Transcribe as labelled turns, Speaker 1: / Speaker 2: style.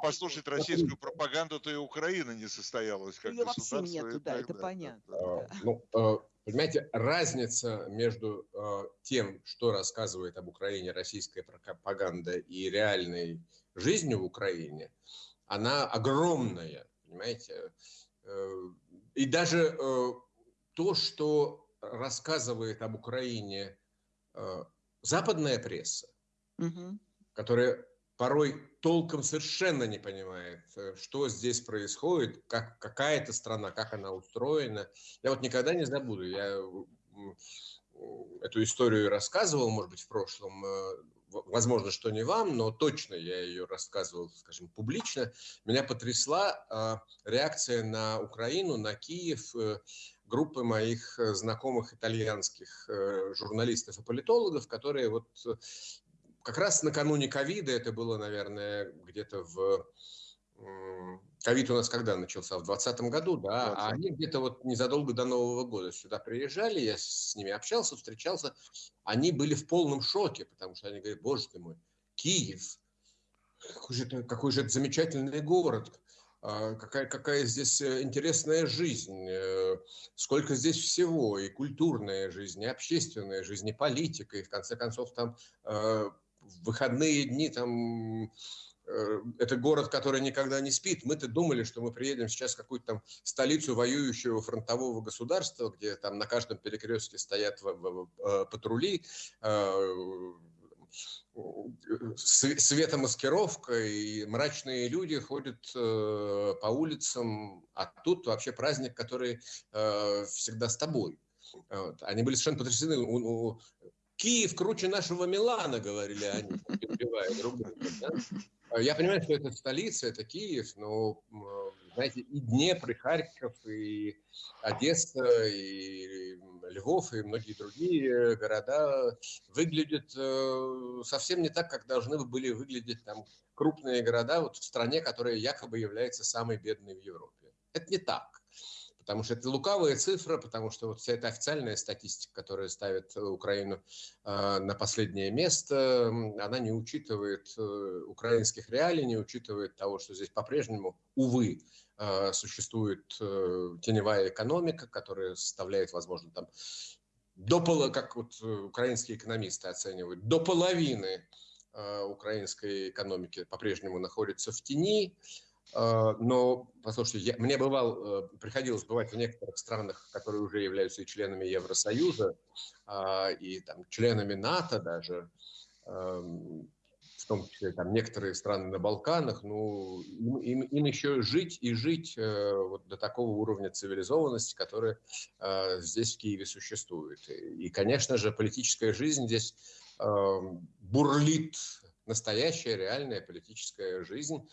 Speaker 1: послушать российскую пропаганду, то и Украина не состоялась как
Speaker 2: Ее вообще нету, да, это
Speaker 1: да,
Speaker 2: понятно.
Speaker 3: А,
Speaker 2: да.
Speaker 3: Ну, э, понимаете, разница между э, тем, что рассказывает об Украине российская пропаганда и реальной жизнью в Украине, она огромная, понимаете. Э, И даже э, то, что рассказывает об Украине э, западная пресса,
Speaker 2: Мгм.
Speaker 3: которая порой толком совершенно не понимает, э, что здесь происходит, как какая это страна, как она устроена. Я вот никогда не забуду, я м, эту историю рассказывал, может быть, в прошлом, э, возможно, что не вам, но точно я ее рассказывал, скажем, публично. Меня потрясла э, реакция на Украину, на Киев, э, группы моих э, знакомых итальянских э, журналистов и политологов, которые вот э, как раз накануне ковида, это было, наверное, где-то в... Ковид у нас когда начался? В 2020 году, да? А
Speaker 1: 20.
Speaker 3: они где-то вот незадолго до Нового года сюда приезжали, я с ними общался, встречался. Они были в полном шоке, потому что они говорят, боже ты мой, Киев, какой же это, какой же это замечательный город, а, какая, какая здесь э, интересная жизнь, э, сколько здесь всего, и культурная жизнь, и общественная жизнь, и политика, и в конце концов там э, в выходные дни там э, это город, который никогда не спит. Мы-то думали, что мы приедем сейчас в какую-то там столицу воюющего фронтового государства, где там на каждом перекрестке стоят э, патрули, э, св- светомаскировка, и мрачные люди ходят по улицам, а тут вообще праздник, который всегда с тобой. Они были совершенно потрясены. Киев круче нашего Милана, говорили они, перебивая друг друга. да. А Я понимаю, что это столица, это Киев, но, знаете, и Днепр, и Харьков, и Одесса, и Львов, и многие другие города выглядят э, совсем не так, как должны бы были выглядеть там крупные города вот в стране, которая якобы является самой бедной в Европе. Это не так. Потому что это лукавая цифра, потому что вот вся эта официальная статистика, которая ставит э, Украину э, на последнее место, она не учитывает э, украинских реалий, не учитывает того, что здесь по-прежнему, увы, существует теневая экономика, которая составляет, возможно, там до пола, как вот украинские экономисты оценивают, до половины украинской экономики по-прежнему находится в тени. Э, Но, послушайте, я, мне бывал, э, приходилось бывать в некоторых странах, которые уже являются и членами Евросоюза, а, и там членами НАТО даже, эм, в том числе там некоторые страны на Балканах, ну, им, им- им еще жить и жить э, вот до такого уровня цивилизованности, который э, здесь в Киеве существует. И, конечно же, политическая жизнь здесь эм, бурлит, настоящая реальная политическая жизнь,